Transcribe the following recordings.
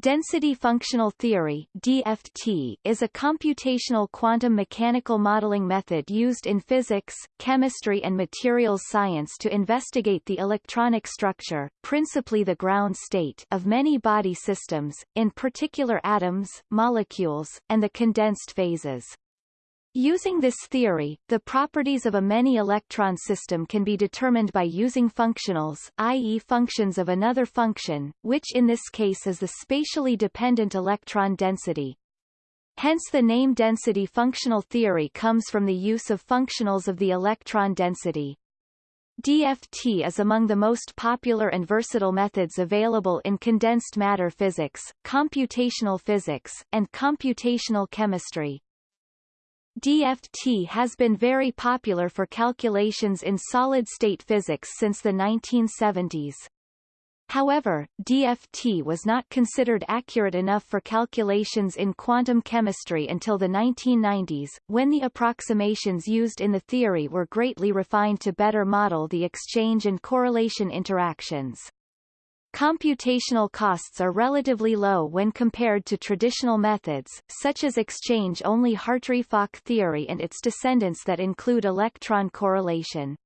Density functional theory DFT, is a computational quantum mechanical modeling method used in physics, chemistry and materials science to investigate the electronic structure principally the ground state of many body systems, in particular atoms, molecules, and the condensed phases. Using this theory, the properties of a many-electron system can be determined by using functionals i.e. functions of another function, which in this case is the spatially dependent electron density. Hence the name density functional theory comes from the use of functionals of the electron density. DFT is among the most popular and versatile methods available in condensed matter physics, computational physics, and computational chemistry. DFT has been very popular for calculations in solid-state physics since the 1970s. However, DFT was not considered accurate enough for calculations in quantum chemistry until the 1990s, when the approximations used in the theory were greatly refined to better model the exchange and correlation interactions. Computational costs are relatively low when compared to traditional methods, such as exchange-only Hartree-Fock theory and its descendants that include electron correlation.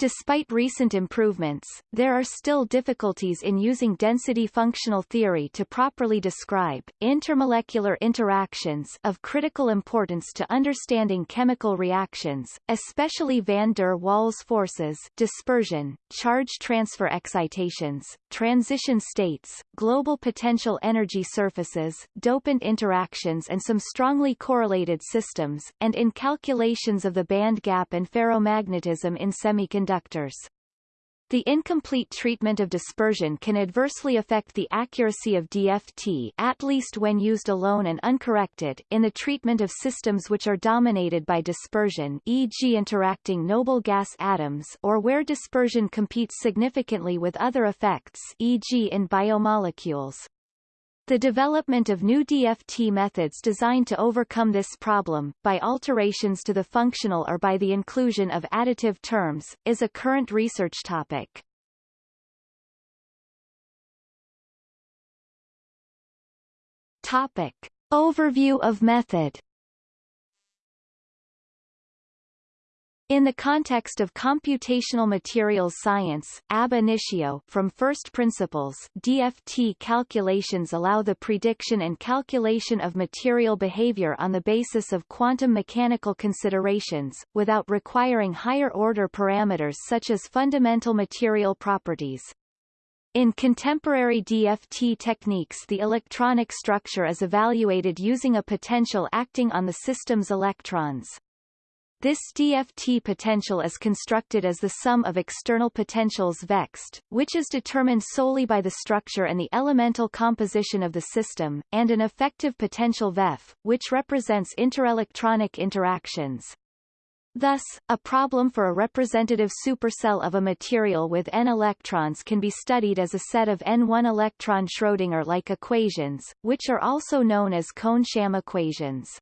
Despite recent improvements, there are still difficulties in using density functional theory to properly describe intermolecular interactions of critical importance to understanding chemical reactions, especially van der Waals forces, dispersion, charge transfer excitations, transition states, global potential energy surfaces, dopant interactions and some strongly correlated systems, and in calculations of the band gap and ferromagnetism in semiconductors conductors. The incomplete treatment of dispersion can adversely affect the accuracy of DFT at least when used alone and uncorrected in the treatment of systems which are dominated by dispersion e.g. interacting noble gas atoms or where dispersion competes significantly with other effects e.g. in biomolecules. The development of new DFT methods designed to overcome this problem, by alterations to the functional or by the inclusion of additive terms, is a current research topic. Topic. Overview of method In the context of computational materials science, ab initio from first principles DFT calculations allow the prediction and calculation of material behavior on the basis of quantum mechanical considerations, without requiring higher-order parameters such as fundamental material properties. In contemporary DFT techniques the electronic structure is evaluated using a potential acting on the system's electrons. This DFT potential is constructed as the sum of external potentials vexed, which is determined solely by the structure and the elemental composition of the system, and an effective potential VEF, which represents interelectronic interactions. Thus, a problem for a representative supercell of a material with n electrons can be studied as a set of n1 electron Schrödinger-like equations, which are also known as Kohn-Sham equations.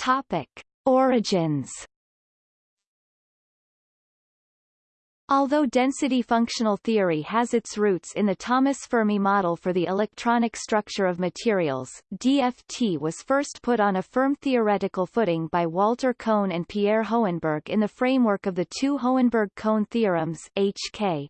Topic. Origins Although density functional theory has its roots in the Thomas Fermi model for the electronic structure of materials, DFT was first put on a firm theoretical footing by Walter Kohn and Pierre Hohenberg in the framework of the two Hohenberg-Kohn theorems HK.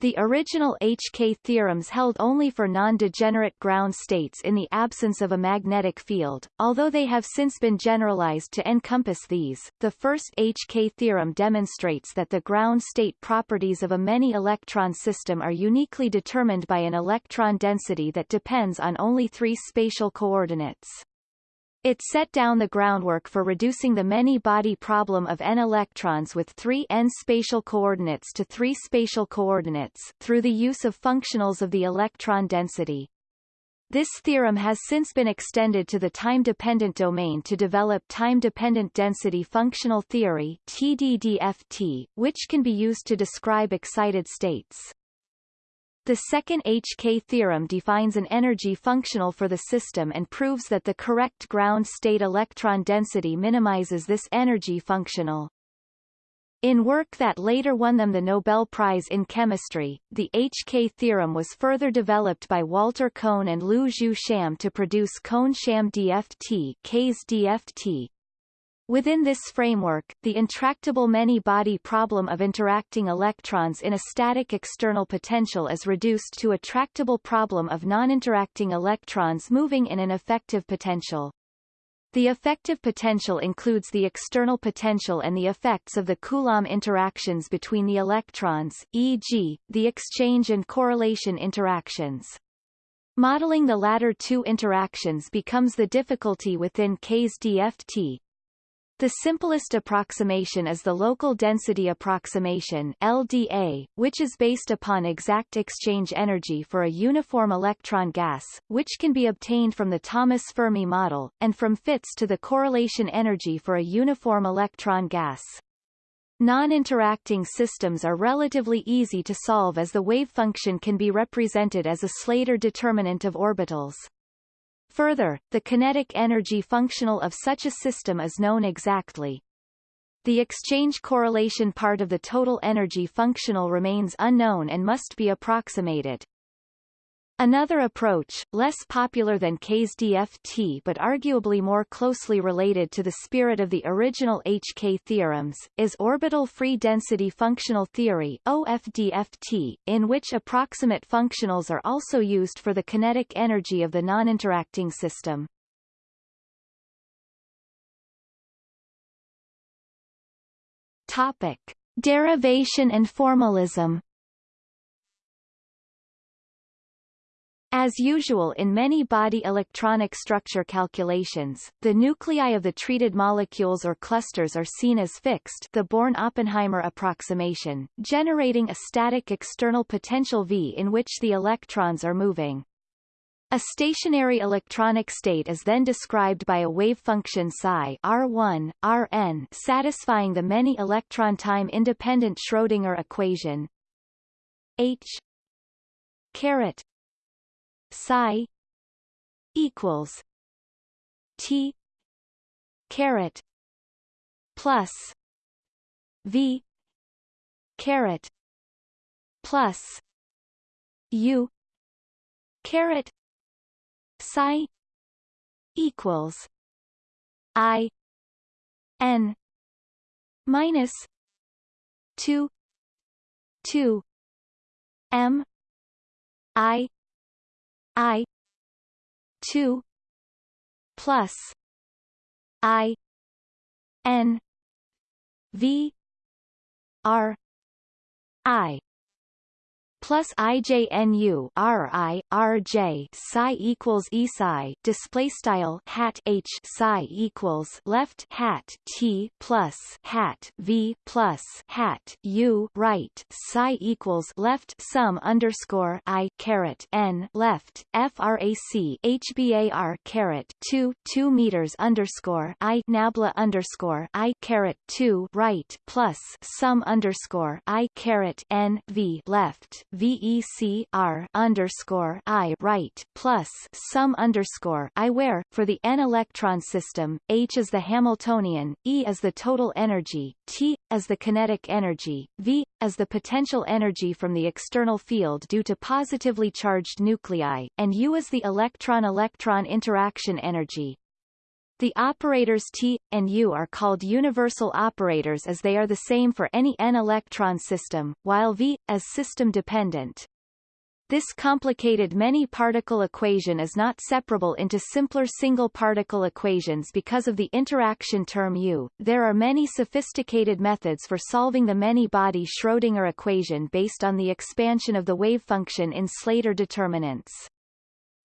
The original HK theorems held only for non-degenerate ground states in the absence of a magnetic field, although they have since been generalized to encompass these. The first HK theorem demonstrates that the ground state properties of a many-electron system are uniquely determined by an electron density that depends on only three spatial coordinates. It set down the groundwork for reducing the many-body problem of n electrons with three n spatial coordinates to three spatial coordinates through the use of functionals of the electron density. This theorem has since been extended to the time-dependent domain to develop time-dependent density functional theory TDDFT, which can be used to describe excited states. The second HK theorem defines an energy functional for the system and proves that the correct ground state electron density minimizes this energy functional. In work that later won them the Nobel Prize in Chemistry, the HK theorem was further developed by Walter Kohn and Lu Jeu Sham to produce Kohn-Sham DFT, K's DFT. Within this framework, the intractable many-body problem of interacting electrons in a static external potential is reduced to a tractable problem of non-interacting electrons moving in an effective potential. The effective potential includes the external potential and the effects of the Coulomb interactions between the electrons, e.g., the exchange and correlation interactions. Modeling the latter two interactions becomes the difficulty within K's DFT, the simplest approximation is the local density approximation LDA, which is based upon exact exchange energy for a uniform electron gas, which can be obtained from the Thomas Fermi model, and from fits to the correlation energy for a uniform electron gas. Non-interacting systems are relatively easy to solve as the wave function can be represented as a Slater determinant of orbitals. Further, the kinetic energy functional of such a system is known exactly. The exchange correlation part of the total energy functional remains unknown and must be approximated. Another approach, less popular than K's DFT but arguably more closely related to the spirit of the original HK theorems, is orbital free density functional theory OFDFT, in which approximate functionals are also used for the kinetic energy of the non-interacting system. Topic. Derivation and formalism As usual in many body electronic structure calculations, the nuclei of the treated molecules or clusters are seen as fixed the Born-Oppenheimer approximation, generating a static external potential V in which the electrons are moving. A stationary electronic state is then described by a wave function psi R1, Rn satisfying the many electron time independent Schrödinger equation H caret psi equals T caret plus V caret plus U caret psi equals I N minus two two M I I two plus I N V R I plus IJNU RI RJ psi equals E psi display style hat H psi equals left hat T plus hat V plus hat U right psi equals left sum underscore I caret N left frac HBAR caret 2 2 meters underscore I nabla underscore I caret 2 right plus sum underscore I caret N V left VEC R underscore I right plus sum underscore I where, for the n electron system, H is the Hamiltonian, E is the total energy, T as the kinetic energy, V as the potential energy from the external field due to positively charged nuclei, and U is the electron-electron interaction energy. The operators T and U are called universal operators as they are the same for any n-electron system, while V, as system-dependent. This complicated many-particle equation is not separable into simpler single-particle equations because of the interaction term U. There are many sophisticated methods for solving the many-body Schrödinger equation based on the expansion of the wave function in Slater determinants.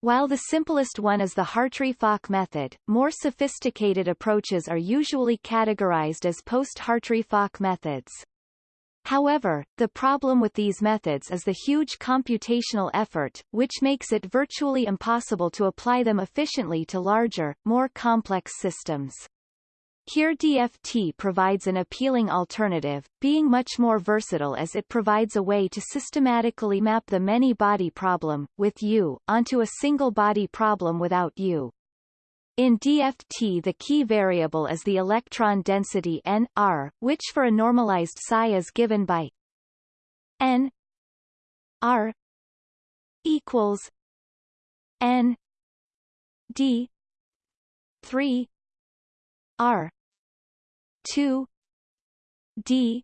While the simplest one is the Hartree-Fock method, more sophisticated approaches are usually categorized as post-Hartree-Fock methods. However, the problem with these methods is the huge computational effort, which makes it virtually impossible to apply them efficiently to larger, more complex systems. Here DFT provides an appealing alternative, being much more versatile as it provides a way to systematically map the many-body problem, with U, onto a single-body problem without U. In DFT the key variable is the electron density n r, which for a normalized psi is given by n r equals n d 3 r 2 d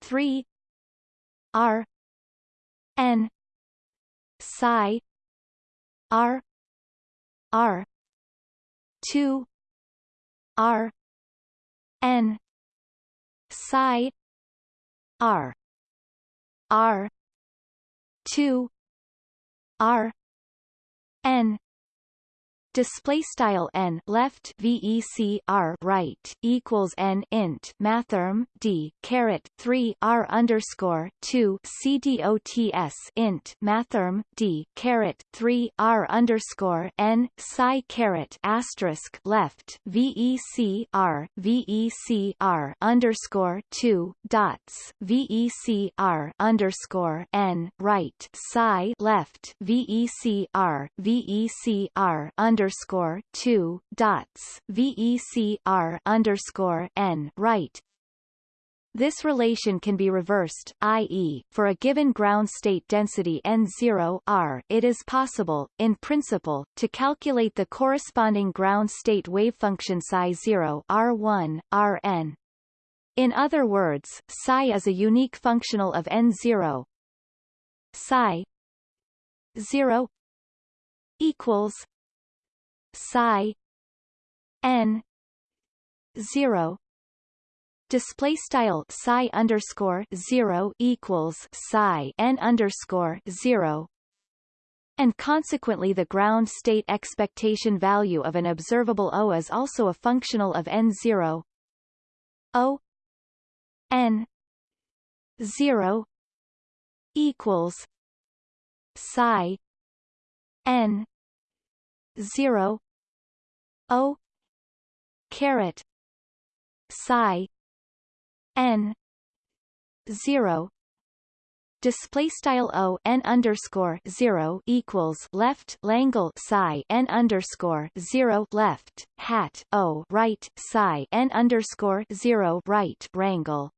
3 r n psi r r 2 r n psi r r 2 r n display style n left vec r right equals n int mathrm d caret 3 r underscore 2 cdots int mathrm d caret 3 r underscore n psi caret asterisk left vec r vec r underscore 2 dots vec r underscore n right psi left vec r vec r underscore underscore two dots VECR underscore N right. This relation can be reversed, i.e., for a given ground state density N0 R, it is possible, in principle, to calculate the corresponding ground state wavefunction psi 0 R1, Rn. In other words, psi is a unique functional of N0. Psi 0 equals psi n 0 display style psi underscore 0 equals psi n underscore 0 and consequently the ground state expectation value of an observable O is also a functional of n0 O n 0 equals psi n 0 o caret psi n 0 display style o n underscore zero equals left Langle psi n underscore zero left hat o right psi n underscore zero right rangle.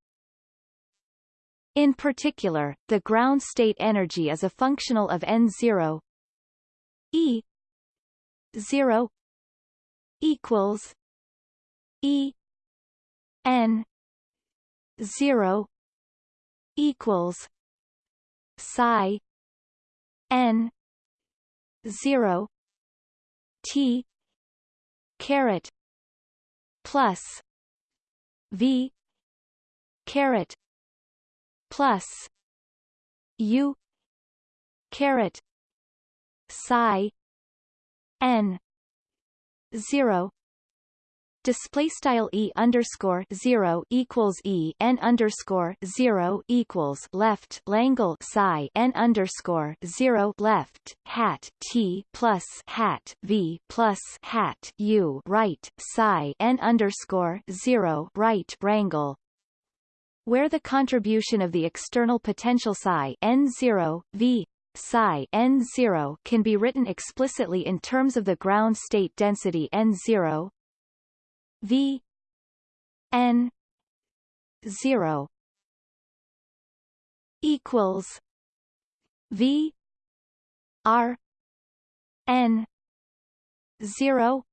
In particular, the ground state energy is a functional of n zero e 0 equals E N zero equals psi N zero T caret plus V caret plus U caret psi n 0 display style e underscore 0 equals e n underscore 0 equals left Langle psi n underscore 0 left hat t plus hat v plus hat u right psi n underscore 0 right rangle. Where the contribution of the external potential psi n0 v psi n0 can be written explicitly in terms of the ground state density n0 v. N. 0 equals v. R. N. 0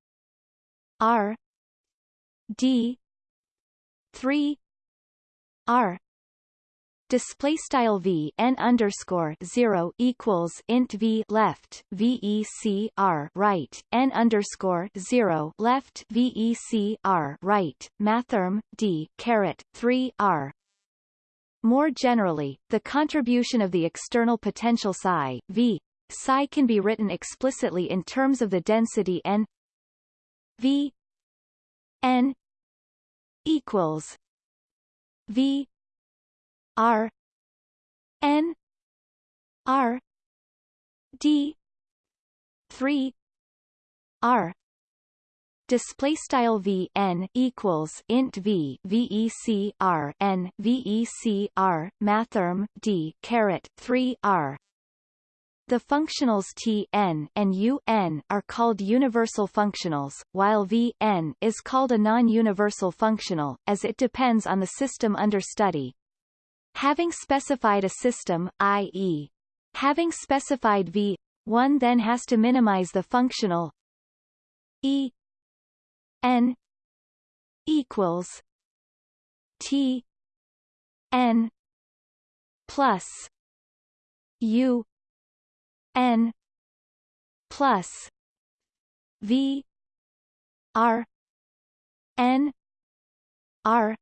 r. D. 3 r display style v n underscore zero equals int v left vec r right n underscore zero left vec r right mathrm d caret three r. More generally, the contribution of the external potential psi v psi can be written explicitly in terms of the density n v n equals v R N R D three R display style v n equals int v vec r n vec r mathrm d caret 3 r The functionals T n and U n are called universal functionals, while V n is called a non-universal functional, as it depends on the system under study. Having specified a system, i.e. having specified V, one then has to minimize the functional E n equals T n plus U n plus v r n r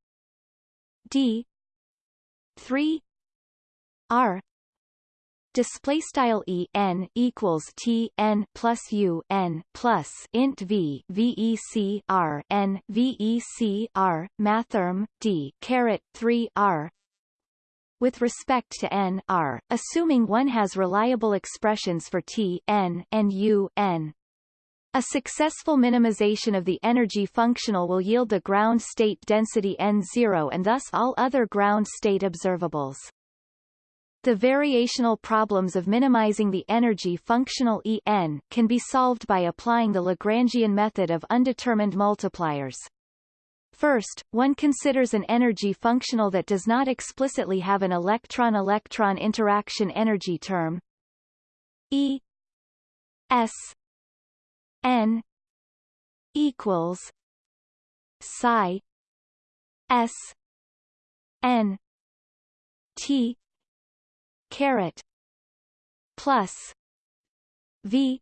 d 3 r display style e n equals t n plus u n plus int v vec r n vec r mathrm d caret 3 r with respect to n r, assuming one has reliable expressions for t n and u n. A successful minimization of the energy functional will yield the ground state density n0 and thus all other ground state observables. The variational problems of minimizing the energy functional En can be solved by applying the Lagrangian method of undetermined multipliers. First, one considers an energy functional that does not explicitly have an electron-electron interaction energy term E S N equals psi S N T caret plus V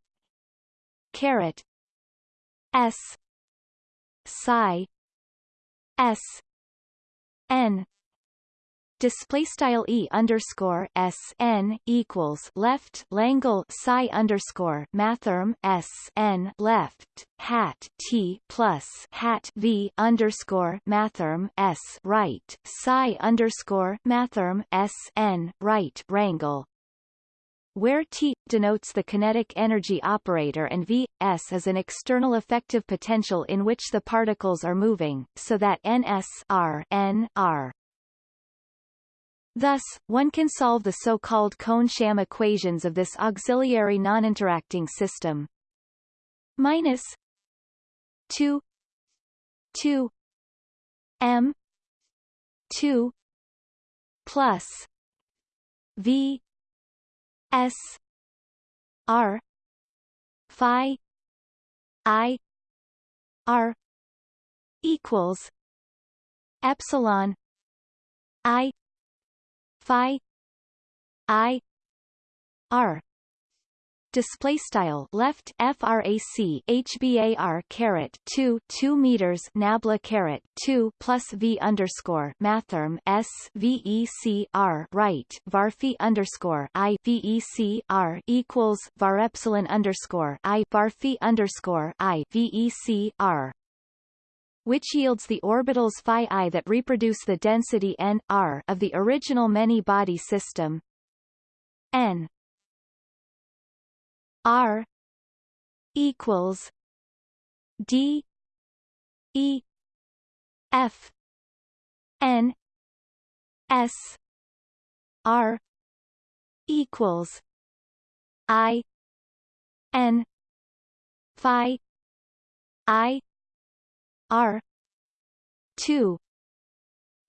caret S psi S N display style e underscore s n equals left Langle psi underscore mathrm s n left hat t plus hat v underscore mathrm s right psi underscore mathrm s n right rangle where T denotes the kinetic energy operator and V, S is an external effective potential in which the particles are moving, so that NS R, N, R. Thus, one can solve the so-called Kohn-Sham equations of this auxiliary non-interacting system. Minus 2 2 m 2 plus v S R Phi I R equals epsilon I Phi I R. Display style left frac hbar caret 2 2 meters nabla caret 2 plus v underscore mathrm s vec r right varphi underscore i vec r equals var epsilon underscore i varphi underscore i vec r which yields the orbitals phi i that reproduce the density n r of the original many-body system. N R equals D E F N S R equals I N Phi I R two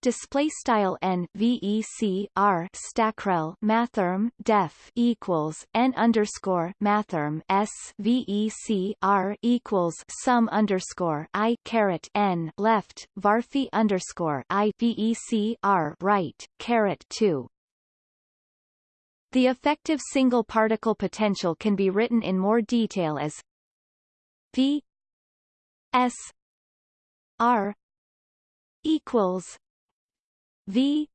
display style n vec r stackrel mathrm def equals n underscore mathrm s vec r equals sum underscore i caret n left varphi underscore i vec r right caret two. The effective single particle potential can be written in more detail as v s r equals V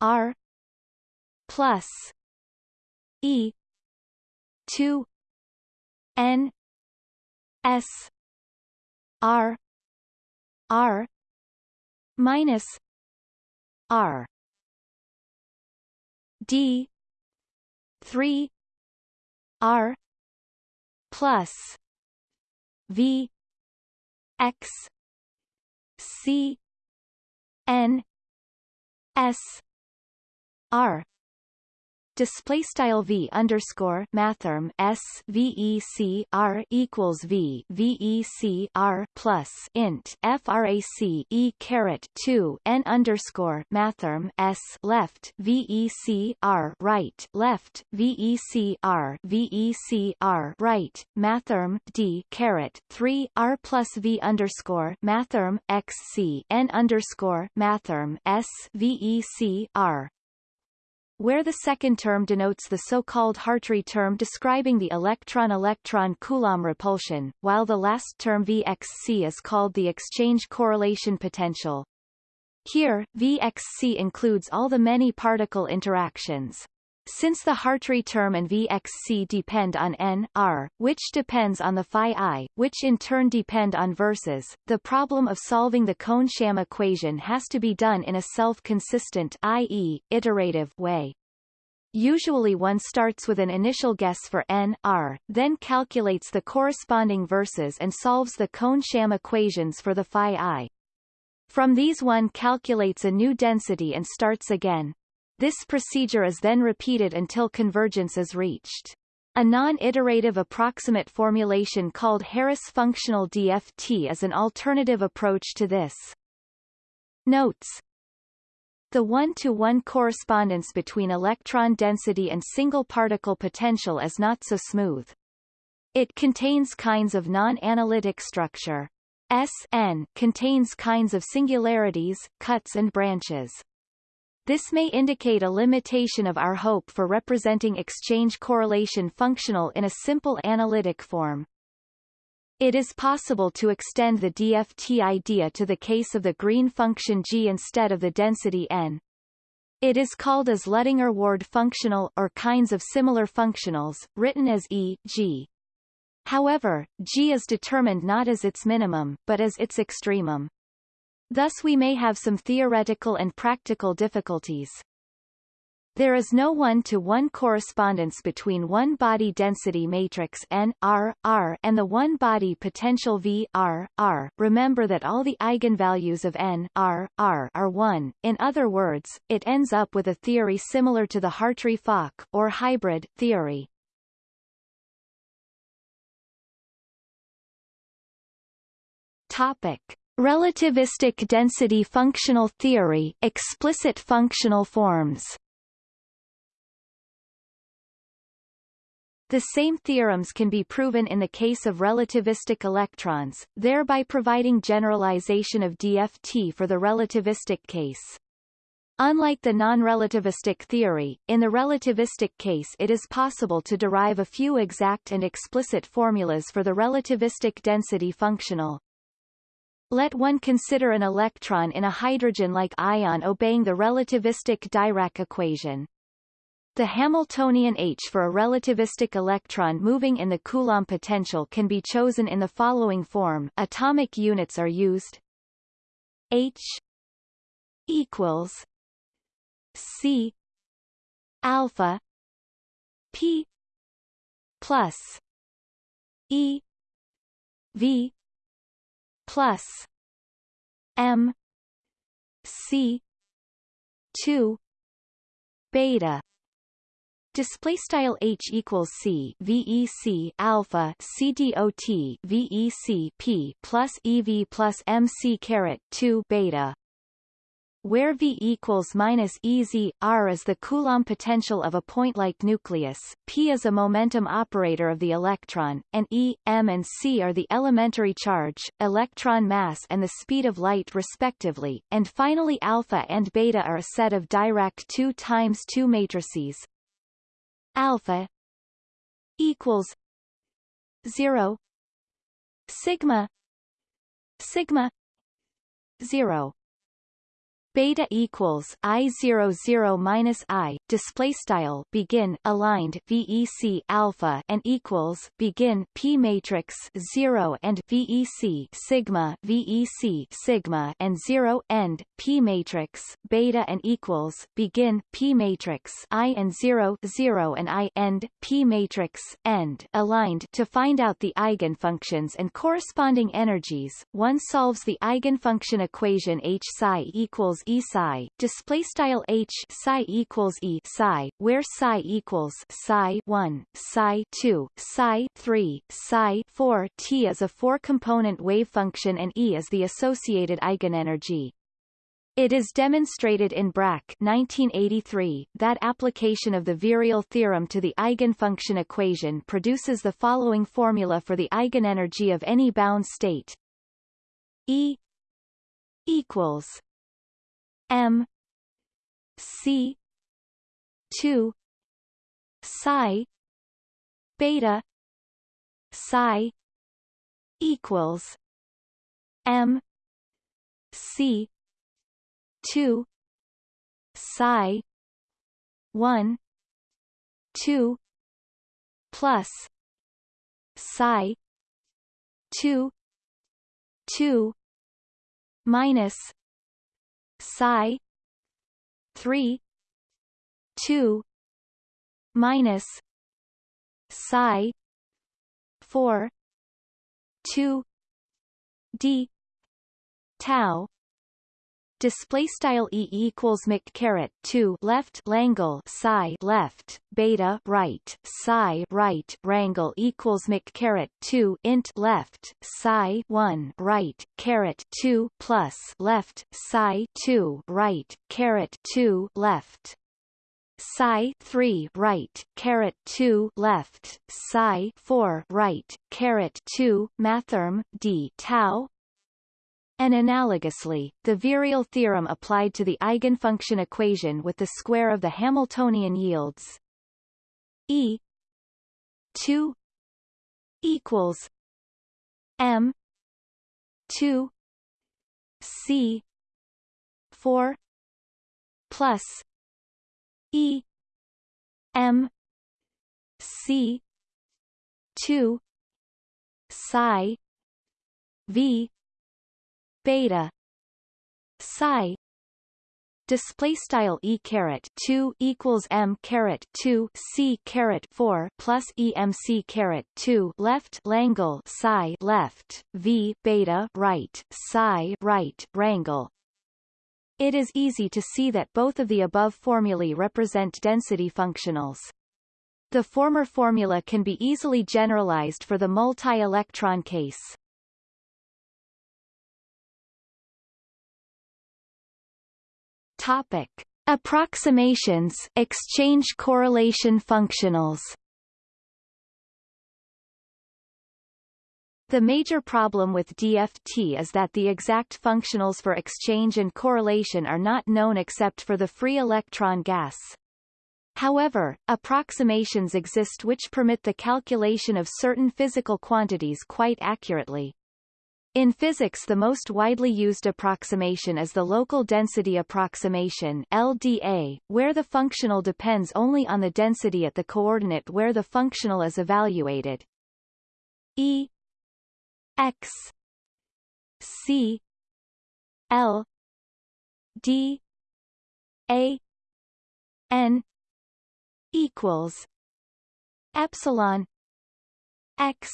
R plus E two N S R R minus R D three R plus V X C N S R display style v underscore mathrm s vec r equals v vec r plus int frac e caret 2 n underscore mathrm s left vec r right left vec r vec r right mathrm d caret 3 r plus v underscore mathrm x c n underscore mathrm s vec r where the second term denotes the so-called Hartree term describing the electron-electron Coulomb repulsion, while the last term Vxc is called the exchange correlation potential. Here, Vxc includes all the many particle interactions. Since the Hartree term and Vxc depend on n, r, which depends on the phi i, which in turn depend on verses, the problem of solving the Kohn-Sham equation has to be done in a self-consistent i.e., iterative way. Usually one starts with an initial guess for n, r, then calculates the corresponding verses and solves the Kohn-Sham equations for the phi i. From these one calculates a new density and starts again. This procedure is then repeated until convergence is reached. A non-iterative approximate formulation called Harris functional DFT is an alternative approach to this. Notes the one-to-one -one correspondence between electron density and single particle potential is not so smooth. It contains kinds of non-analytic structure. SN contains kinds of singularities, cuts and branches. This may indicate a limitation of our hope for representing exchange correlation functional in a simple analytic form. It is possible to extend the DFT idea to the case of the green function g instead of the density n. It is called as Luttinger-Ward functional or kinds of similar functionals, written as E, G. However, G is determined not as its minimum, but as its extremum. Thus we may have some theoretical and practical difficulties. There is no one-to-one -one correspondence between one-body density matrix n r r and the one-body potential v r r. Remember that all the eigenvalues of n r r are 1. In other words, it ends up with a theory similar to the Hartree-Fock or hybrid theory. Topic: Relativistic density functional theory explicit functional forms The same theorems can be proven in the case of relativistic electrons, thereby providing generalization of DFT for the relativistic case. Unlike the non-relativistic theory, in the relativistic case it is possible to derive a few exact and explicit formulas for the relativistic density functional. Let one consider an electron in a hydrogen-like ion obeying the relativistic Dirac equation. The Hamiltonian H for a relativistic electron moving in the Coulomb potential can be chosen in the following form atomic units are used H equals C alpha P plus E V plus M C two beta. Display style h equals c vec alpha c dot vec p plus ev plus mc caret 2 beta where V equals minus EZ, R is the Coulomb potential of a point-like nucleus, P is a momentum operator of the electron, and E, M and C are the elementary charge, electron mass and the speed of light respectively, and finally alpha and beta are a set of Dirac 2 times 2 matrices. Alpha equals 0 sigma sigma 0 beta equals i zero zero minus i display style begin aligned vec alpha and equals begin p matrix 0 and vec sigma vec sigma and 0 end p matrix beta and equals begin p matrix i and 0 0 and i end p matrix end aligned to find out the eigenfunctions and corresponding energies. One solves the eigenfunction equation h psi equals E psi, display style H psi equals E psi, where psi equals psi 1, psi 2, psi 3, psi 4 T is a four-component wave function and E is the associated eigenenergy. It is demonstrated in Brack 1983 that application of the virial theorem to the eigenfunction equation produces the following formula for the eigenenergy of any bound state. E equals M C 2 psi beta psi equals M C two psi one two plus psi two two minus psi three two minus psi four two d tau display style e equals mc caret 2 left langle psi left beta right psi right rangle equals mc caret 2 int left psi 1 right caret 2 plus left psi 2 right caret 2 left psi 3 right caret 2 left psi 4 right caret 2 mathrm d tau and analogously, the virial theorem applied to the eigenfunction equation with the square of the Hamiltonian yields. E 2 equals M 2 C 4 plus E M C 2 psi V beta. Psi. Display style e caret 2 equals m caret 2 c caret 4 plus emc caret 2 left langle psi left. V beta right. Psi right. Rangle it is easy to see that both of the above formulae represent density functionals. The former formula can be easily generalized for the multi-electron case. Topic: Approximations, exchange correlation functionals. The major problem with DFT is that the exact functionals for exchange and correlation are not known except for the free electron gas. However, approximations exist which permit the calculation of certain physical quantities quite accurately. In physics the most widely used approximation is the local density approximation LDA, where the functional depends only on the density at the coordinate where the functional is evaluated. E x c l d a n equals epsilon x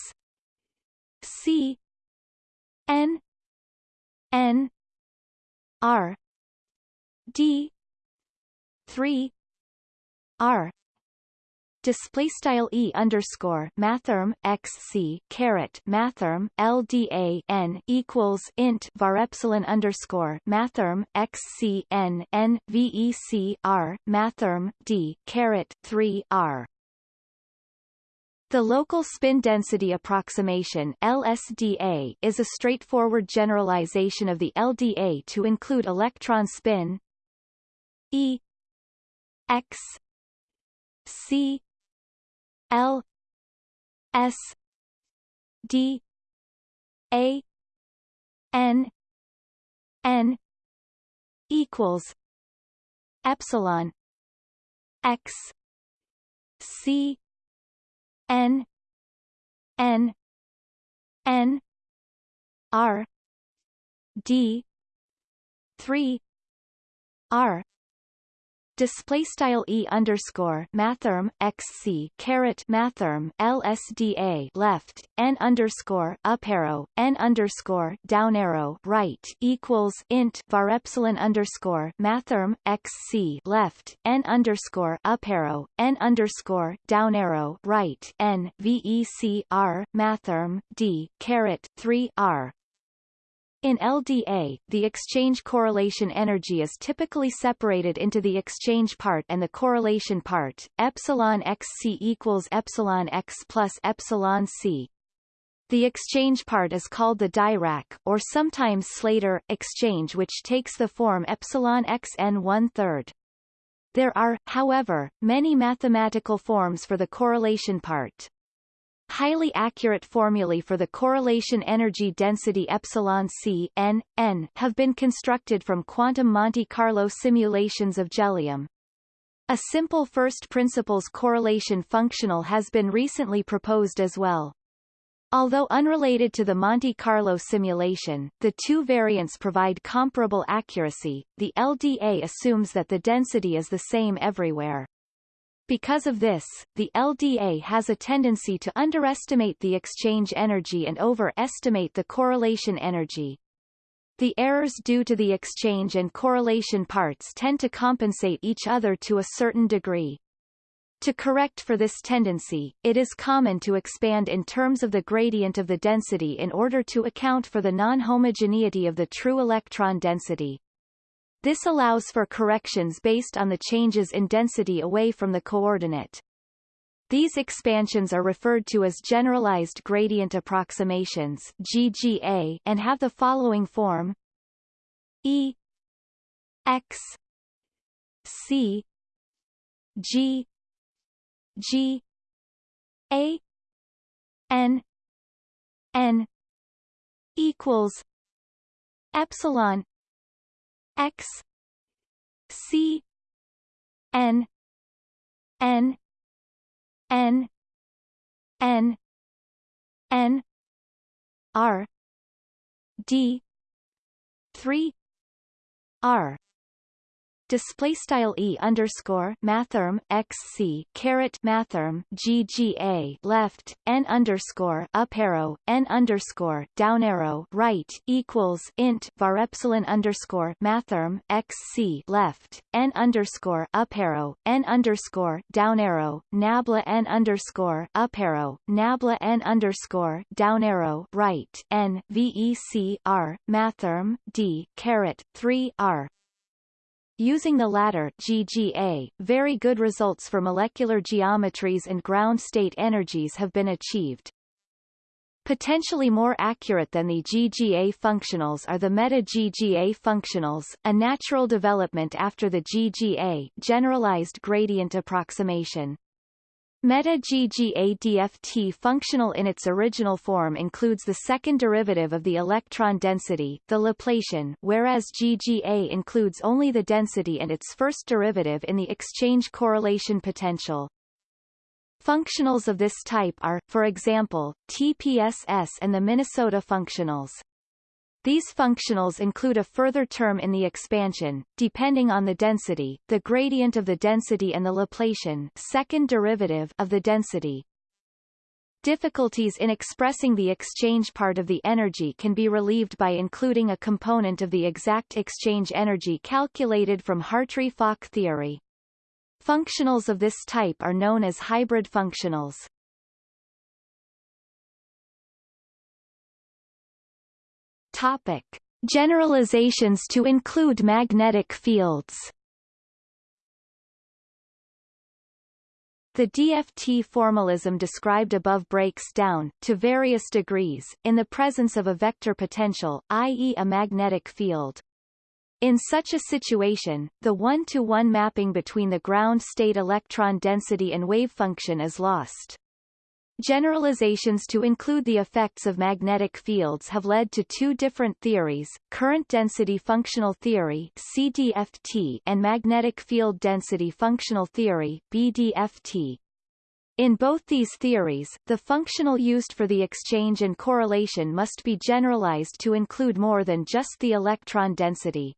c N N R D three R. Display style e underscore mathrm x c caret mathrm lda n equals int var epsilon underscore mathrm x c n n vec r mathrm d caret 3 r the local spin density approximation LSDA is a straightforward generalization of the LDA to include electron spin E x c l s d a n n equals epsilon x c N N N R D three R display style e underscore mathrm xc caret mathrm lsda left n underscore up arrow n underscore down arrow right equals int var epsilon underscore mathrm xc left n underscore up arrow n underscore down arrow right n vec r mathrm d caret 3 r in LDA, the exchange correlation energy is typically separated into the exchange part and the correlation part. Epsilon xc equals epsilon x plus epsilon c. The exchange part is called the Dirac, or sometimes Slater, exchange which takes the form epsilon xn one-third. There are, however, many mathematical forms for the correlation part. Highly accurate formulae for the correlation energy density epsilon c n, n have been constructed from quantum Monte Carlo simulations of jellium. A simple first principles correlation functional has been recently proposed as well. Although unrelated to the Monte Carlo simulation, the two variants provide comparable accuracy. The LDA assumes that the density is the same everywhere. Because of this, the LDA has a tendency to underestimate the exchange energy and overestimate the correlation energy. The errors due to the exchange and correlation parts tend to compensate each other to a certain degree. To correct for this tendency, it is common to expand in terms of the gradient of the density in order to account for the non-homogeneity of the true electron density. This allows for corrections based on the changes in density away from the coordinate. These expansions are referred to as generalized gradient approximations GGA and have the following form E x c g g a n n equals epsilon x c n n n n n r d 3 r display style e underscore mathrm xc caret mathrm gga left n underscore up arrow n underscore down arrow right equals int var epsilon underscore mathrm xc left n underscore up arrow n underscore down arrow nabla n underscore up arrow nabla n underscore down arrow right n vec r mathrm d caret 3 r Using the latter GGA, very good results for molecular geometries and ground state energies have been achieved. Potentially more accurate than the GGA functionals are the meta-GGA functionals, a natural development after the GGA generalized gradient approximation. Meta-GGA-DFT functional in its original form includes the second derivative of the electron density, the Laplacian, whereas GGA includes only the density and its first derivative in the exchange correlation potential. Functionals of this type are, for example, TPSS and the Minnesota functionals. These functionals include a further term in the expansion, depending on the density, the gradient of the density and the Laplacian second derivative of the density. Difficulties in expressing the exchange part of the energy can be relieved by including a component of the exact exchange energy calculated from Hartree-Fock theory. Functionals of this type are known as hybrid functionals. Topic. Generalizations to include magnetic fields The DFT formalism described above breaks down, to various degrees, in the presence of a vector potential, i.e. a magnetic field. In such a situation, the one-to-one -one mapping between the ground state electron density and wave function is lost. Generalizations to include the effects of magnetic fields have led to two different theories, current density functional theory CDFT and magnetic field density functional theory BDFT. In both these theories, the functional used for the exchange and correlation must be generalized to include more than just the electron density.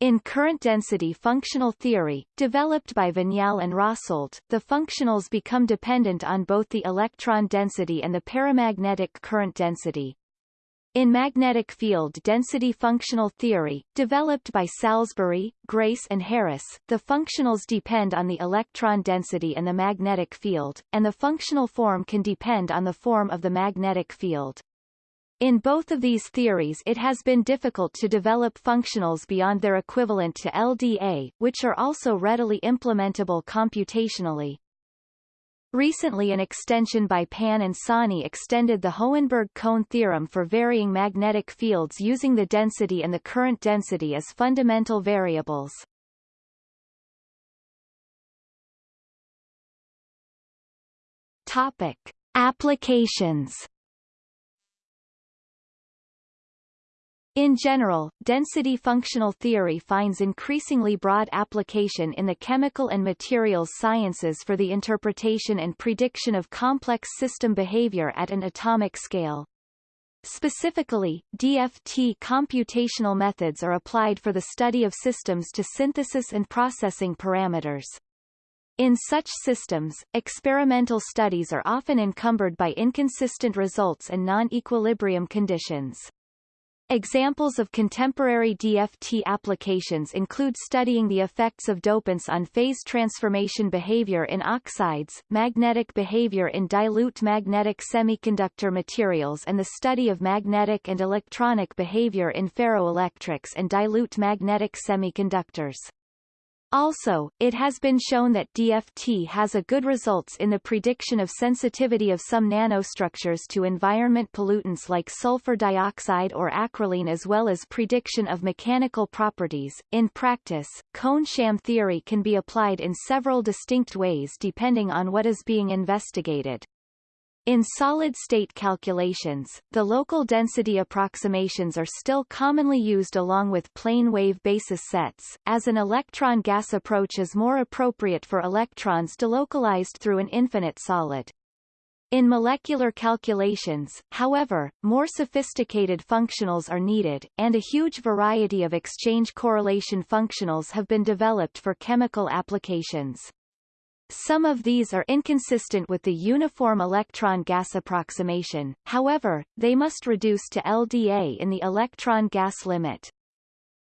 In current density functional theory, developed by Vignale and Rasolt, the functionals become dependent on both the electron density and the paramagnetic current density. In magnetic field density functional theory, developed by Salisbury, Grayce and Harris, the functionals depend on the electron density and the magnetic field, and the functional form can depend on the form of the magnetic field. In both of these theories it has been difficult to develop functionals beyond their equivalent to LDA, which are also readily implementable computationally. Recently an extension by Pan and Sahni extended the Hohenberg-Kohn theorem for varying magnetic fields using the density and the current density as fundamental variables. Topic. Applications In general, density functional theory finds increasingly broad application in the chemical and materials sciences for the interpretation and prediction of complex system behavior at an atomic scale. Specifically, DFT computational methods are applied for the study of systems to synthesis and processing parameters. In such systems, experimental studies are often encumbered by inconsistent results and non-equilibrium conditions. Examples of contemporary DFT applications include studying the effects of dopants on phase transformation behavior in oxides, magnetic behavior in dilute magnetic semiconductor materials and the study of magnetic and electronic behavior in ferroelectrics and dilute magnetic semiconductors. Also, it has been shown that DFT has a good results in the prediction of sensitivity of some nanostructures to environment pollutants like sulfur dioxide or acrolein as well as prediction of mechanical properties. In practice, Kohn-Sham theory can be applied in several distinct ways depending on what is being investigated. In solid-state calculations, the local density approximations are still commonly used along with plane wave basis sets, as an electron-gas approach is more appropriate for electrons delocalized through an infinite solid. In molecular calculations, however, more sophisticated functionals are needed, and a huge variety of exchange correlation functionals have been developed for chemical applications. Some of these are inconsistent with the uniform electron gas approximation, however, they must reduce to LDA in the electron gas limit.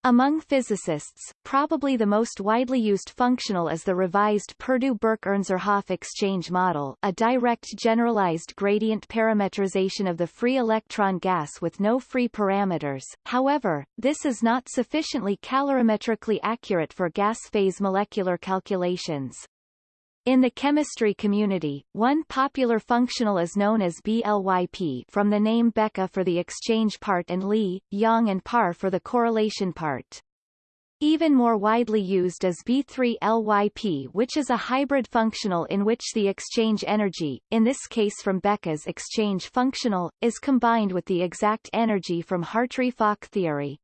Among physicists, probably the most widely used functional is the revised Perdew-Burke-Ernzerhof exchange model, a direct generalized gradient parametrization of the free electron gas with no free parameters. However, this is not sufficiently calorimetrically accurate for gas phase molecular calculations. In the chemistry community, one popular functional is known as BLYP from the name Becke for the exchange part and Lee, Yang and Parr for the correlation part. Even more widely used is B3LYP which is a hybrid functional in which the exchange energy, in this case from Becke's exchange functional, is combined with the exact energy from Hartree-Fock theory.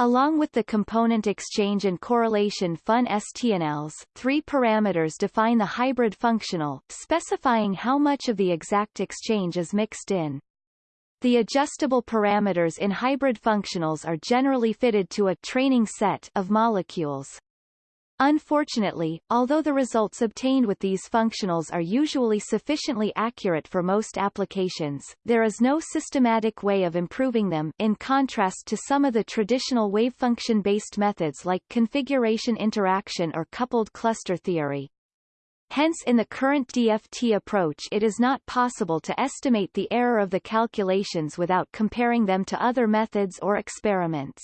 Along with the component exchange and correlation functionals, three parameters define the hybrid functional, specifying how much of the exact exchange is mixed in. The adjustable parameters in hybrid functionals are generally fitted to a training set of molecules. Unfortunately, although the results obtained with these functionals are usually sufficiently accurate for most applications, there is no systematic way of improving them in contrast to some of the traditional wavefunction-based methods like configuration interaction or coupled cluster theory. Hence in the current DFT approach it is not possible to estimate the error of the calculations without comparing them to other methods or experiments.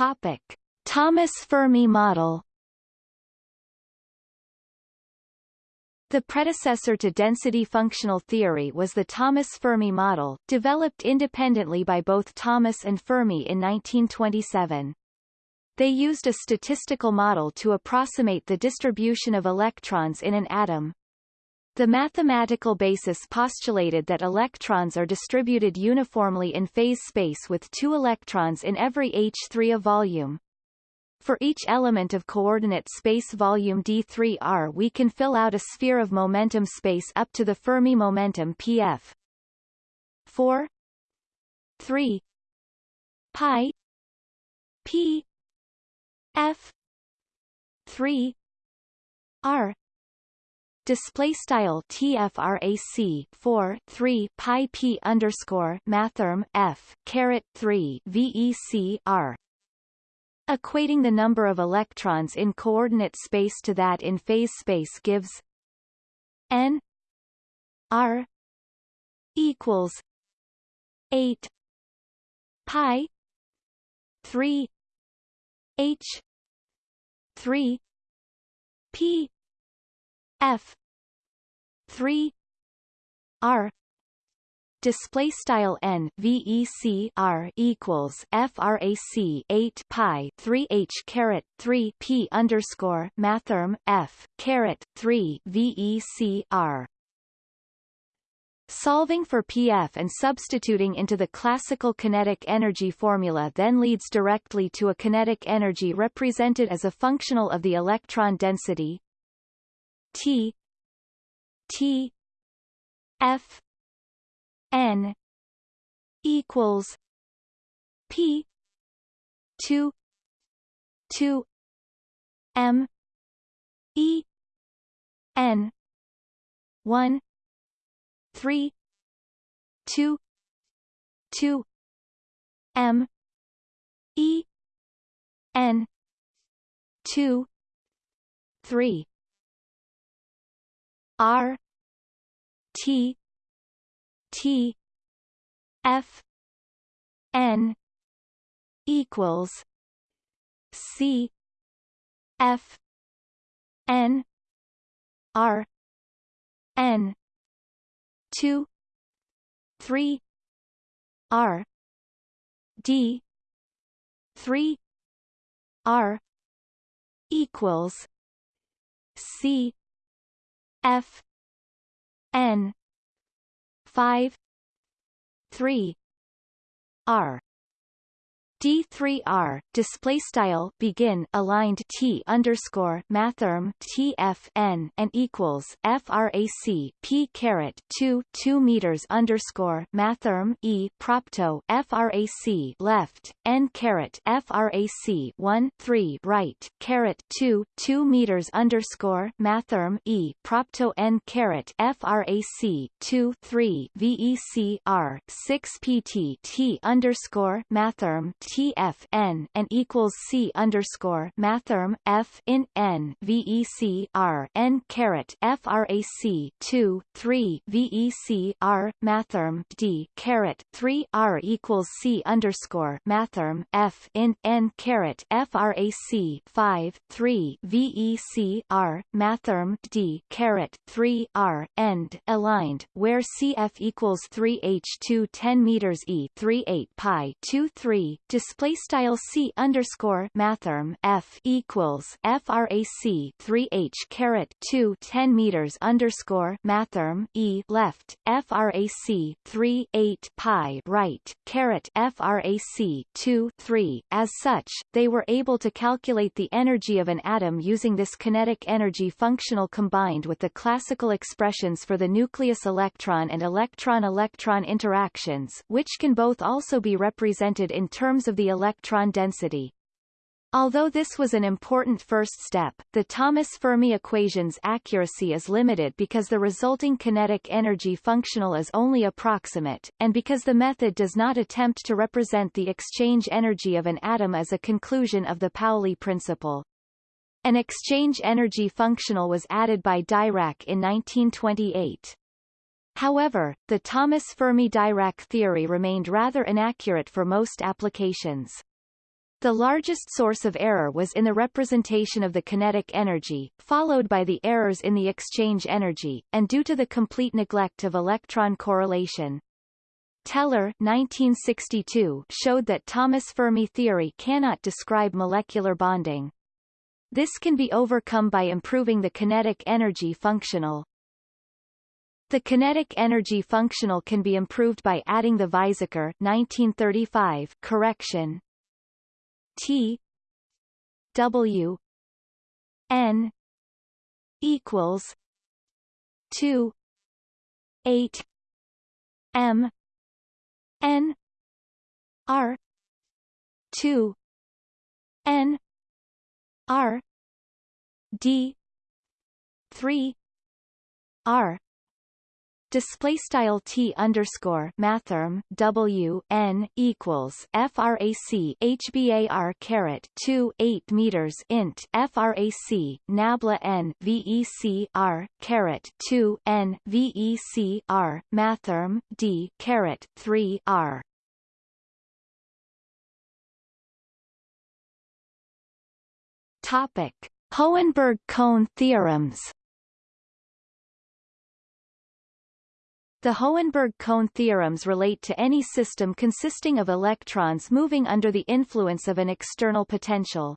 Topic: Thomas Fermi model. The predecessor to density functional theory was the Thomas Fermi model, developed independently by both Thomas and Fermi in 1927. They used a statistical model to approximate the distribution of electrons in an atom. The mathematical basis postulated that electrons are distributed uniformly in phase space with two electrons in every h3 of volume. For each element of coordinate space volume d3r we can fill out a sphere of momentum space up to the Fermi momentum pf 4 3 pi p f 3 r display style tfrac 4 3 pi p underscore mathrm f caret 3 vec r. Equating the number of electrons in coordinate space to that in phase space gives n r equals 8 pi 3 h 3 p f 3 r. Display style n vec r equals frac 8 pi 3 h caret 3 p underscore mathrm f caret 3 vec r. Solving for PF and substituting into the classical kinetic energy formula then leads directly to a kinetic energy represented as a functional of the electron density T T F N equals P two two M E N one three two two M E N two three R T T F N equals C F N R N two three R D three R equals C F N five three R D3R display style begin aligned T underscore mathrm TFN and equals frac P caret 2 2 meters underscore mathrm E propto frac left N caret frac 1 3 right caret 2 2 meters underscore mathrm E propto N caret frac 2 3 VEC R 6 PT T underscore mathrm TF n and equals C underscore mathrm F in N VEC R N caret FRAC two three VEC R mathrm D caret three R equals C underscore mathrm F in N caret FRAC five three VEC R mathrm D caret three R end aligned where CF equals three H two ten meters E three eight pi two three display style C underscore mathrm F equals frac 3 H caret 2 10 meters underscore mathrm E left frac 3 8 pi right caret frac 2 3 as such they were able to calculate the energy of an atom using this kinetic energy functional combined with the classical expressions for the nucleus electron and electron-electron interactions which can both also be represented in terms of the electron density. Although this was an important first step, the Thomas Fermi equation's accuracy is limited because the resulting kinetic energy functional is only approximate, and because the method does not attempt to represent the exchange energy of an atom as a conclusion of the Pauli principle. An exchange energy functional was added by Dirac in 1928. However, the Thomas Fermi-Dirac theory remained rather inaccurate for most applications. The largest source of error was in the representation of the kinetic energy, followed by the errors in the exchange energy, and due to the complete neglect of electron correlation. Teller 1962 showed that Thomas Fermi theory cannot describe molecular bonding. This can be overcome by improving the kinetic energy functional. The kinetic energy functional can be improved by adding the Weizsäcker 1935 correction. T W N equals two eight M N R two N R D three R display style t underscore mathrm w n equals frac hbar caret 2 8 meters int frac nabla n vec r caret 2 n vec r mathrm d caret 3 r. Topic Hohenberg-Kohn theorems The Hohenberg-Kohn theorems relate to any system consisting of electrons moving under the influence of an external potential.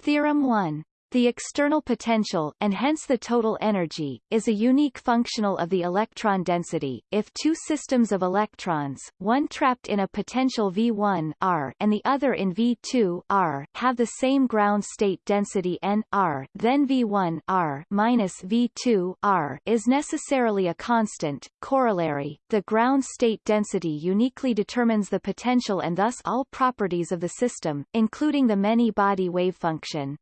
Theorem 1 the external potential, and hence the total energy, is a unique functional of the electron density. If two systems of electrons, one trapped in a potential V1 R and the other in V2 R, have the same ground state density N R, then V1 R minus V2 R is necessarily a constant. Corollary: the ground state density uniquely determines the potential and thus all properties of the system, including the many-body wave function.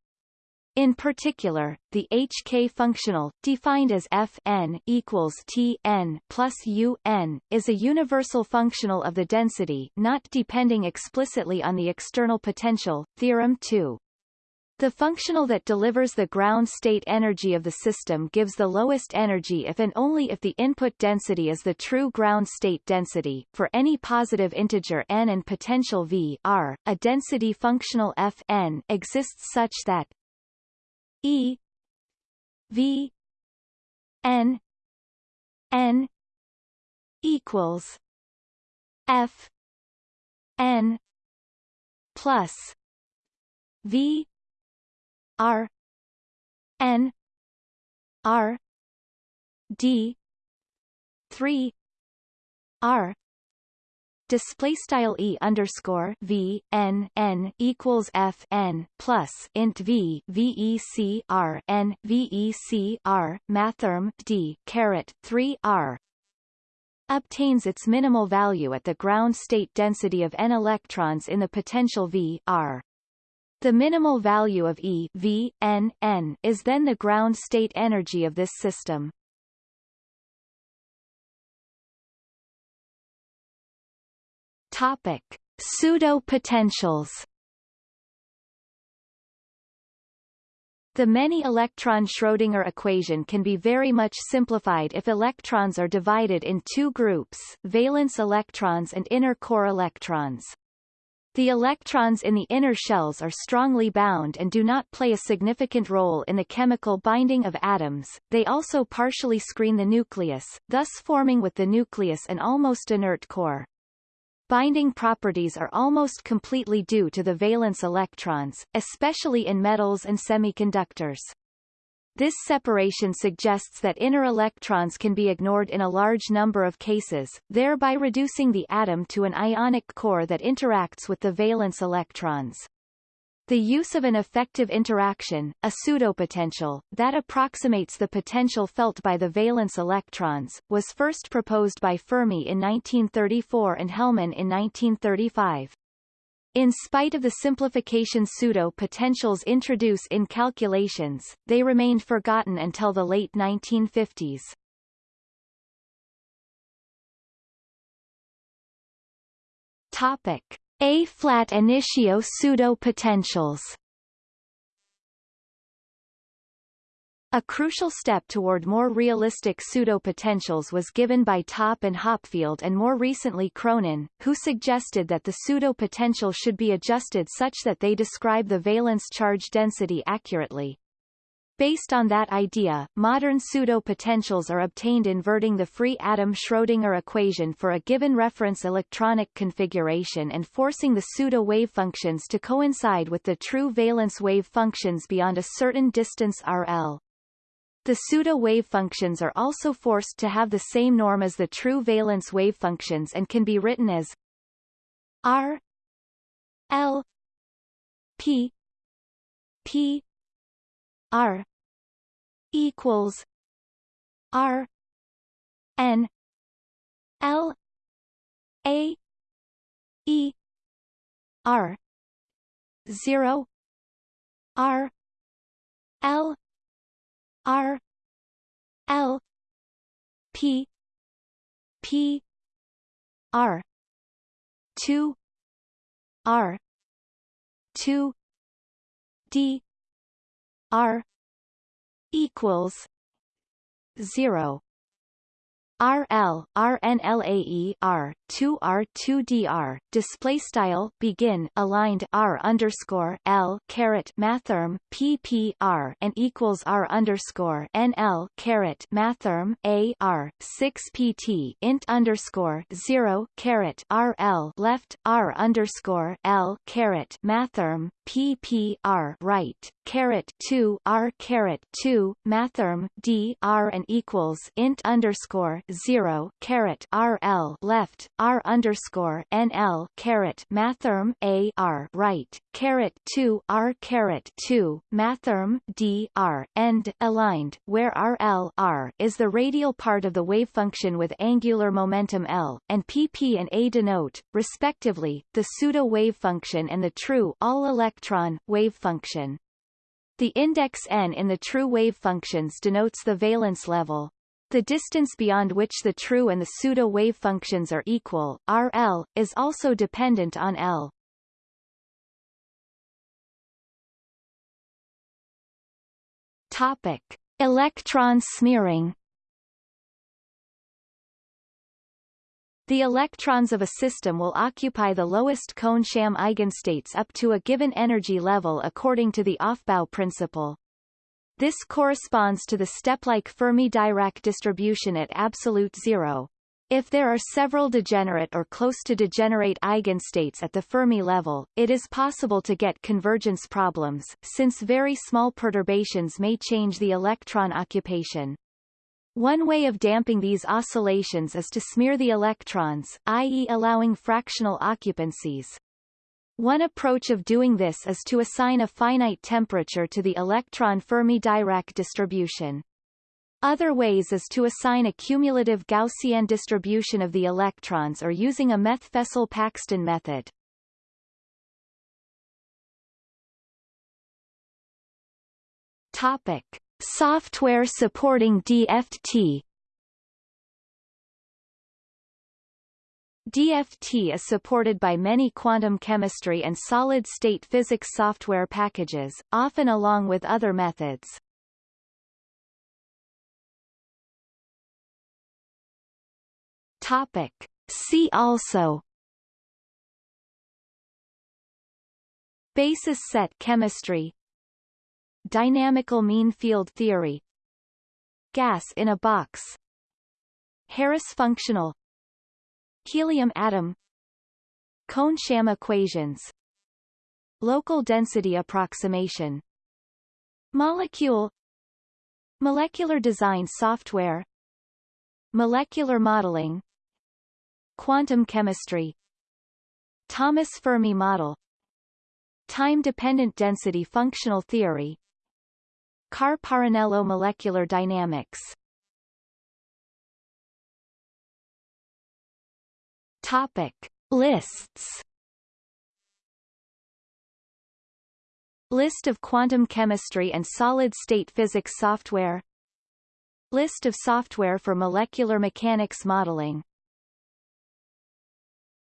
In particular, the HK functional, defined as f n equals T n plus U n, is a universal functional of the density not depending explicitly on the external potential. Theorem 2. The functional that delivers the ground state energy of the system gives the lowest energy if and only if the input density is the true ground state density. For any positive integer n and potential v r, a density functional f n exists such that E V N N equals F N plus V R N R D three R display style e underscore v n n equals f n plus int v vec r n vec r mathrm d caret 3 r obtains its minimal value at the ground state density of n electrons in the potential v r. The minimal value of E v n n is then the ground state energy of this system. Topic: Pseudo-potentials. The many-electron Schrödinger equation can be very much simplified if electrons are divided in two groups, valence electrons and inner core electrons. The electrons in the inner shells are strongly bound and do not play a significant role in the chemical binding of atoms, they also partially screen the nucleus, thus forming with the nucleus an almost inert core. Binding properties are almost completely due to the valence electrons, especially in metals and semiconductors. This separation suggests that inner electrons can be ignored in a large number of cases, thereby reducing the atom to an ionic core that interacts with the valence electrons. The use of an effective interaction, a pseudopotential, that approximates the potential felt by the valence electrons, was first proposed by Fermi in 1934 and Hellmann in 1935. In spite of the simplification pseudo-potentials introduce in calculations, they remained forgotten until the late 1950s. Topic. Ab initio pseudo-potentials A crucial step toward more realistic pseudo-potentials was given by Topp and Hopfield and more recently Cronin, who suggested that the pseudo-potential should be adjusted such that they describe the valence charge density accurately. Based on that idea, modern pseudo-potentials are obtained inverting the free atom Schrödinger equation for a given reference electronic configuration and forcing the pseudo-wave functions to coincide with the true valence wave functions beyond a certain distance RL. The pseudo-wave functions are also forced to have the same norm as the true valence wave functions and can be written as R L P P R equals R N L A E R zero R L R L P P R two R two D R equals zero RL RNLAE R 2 R 2 DR display style begin aligned R underscore L caret mathrm PP R and equals R underscore NL caret mathrm A R 6 PT int underscore 0 caret RL left R underscore L caret mathrm PP R right caret 2 R caret 2 mathrm D R and equals int underscore 0 caret RL left R underscore NL caret mathrm A R right caret 2 R caret 2 mathrm D R end aligned where RL R is the radial part of the wave function with angular momentum L and PP and A denote respectively the pseudo wave function and the true all electron wave function. The index n in the true wave functions denotes the valence level, the distance beyond which the true and the pseudo wave functions are equal, RL, is also dependent on L. Topic: Electron smearing. The electrons of a system will occupy the lowest Kohn-Sham eigenstates up to a given energy level according to the Aufbau principle. This corresponds to the step-like Fermi-Dirac distribution at absolute zero. If there are several degenerate or close to degenerate eigenstates at the Fermi level, it is possible to get convergence problems, since very small perturbations may change the electron occupation. One way of damping these oscillations is to smear the electrons, i.e. allowing fractional occupancies. One approach of doing this is to assign a finite temperature to the electron Fermi-Dirac distribution. Other ways is to assign a cumulative Gaussian distribution of the electrons or using a Methfessel-Paxton method. Topic. Software supporting DFT DFT is supported by many quantum chemistry and solid-state physics software packages, often along with other methods. Topic. See also. Basis set chemistry. Dynamical mean field theory. Gas in a box. Harris functional Helium atom. Kohn-Sham equations. Local density approximation. Molecule. Molecular design software. Molecular modeling. Quantum chemistry. Thomas Fermi model. Time-dependent density functional theory. Carr-Parrinello molecular dynamics Topic. Lists. List of quantum chemistry and solid-state physics software. List of software for molecular mechanics modeling